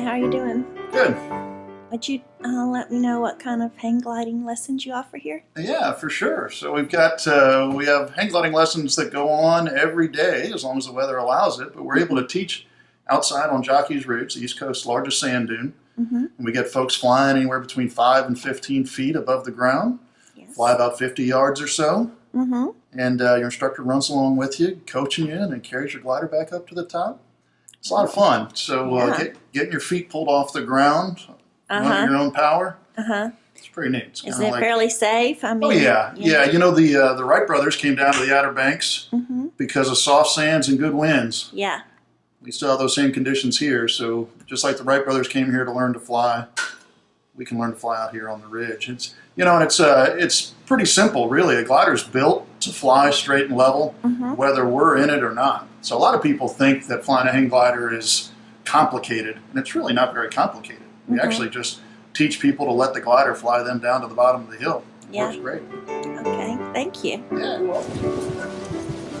Hi, how are you doing? Good. Would you uh, let me know what kind of hang gliding lessons you offer here? Yeah, for sure. So we've got uh, we have hang gliding lessons that go on every day as long as the weather allows it. But we're able to teach outside on Jockey's Ridge, the East Coast's largest sand dune. Mm-hmm. And we get folks flying anywhere between five and fifteen feet above the ground. Yes. Fly about fifty yards or so, Mm-hmm. and uh, your instructor runs along with you, coaching you, and then carries your glider back up to the top. It's a lot of fun. So uh, Yeah. get, getting your feet pulled off the ground, Uh huh. your own power. Uh huh. It's pretty neat. It's Is it like- fairly safe? I mean. Oh yeah, yeah. You know the uh, the Wright brothers came down to the Outer Banks Mm-hmm. because of soft sands and good winds. Yeah. We still have those same conditions here. So just like the Wright brothers came here to learn to fly, we can learn to fly out here on the ridge. It's you know, and it's uh, it's pretty simple really. A glider's built to fly straight and level, Mm-hmm. whether we're in it or not. So a lot of people think that flying a hang glider is complicated, and it's really not very complicated. We Mhm. actually just teach people to let the glider fly them down to the bottom of the hill. It Yeah. works great. Okay. Thank you. Yeah, you're welcome.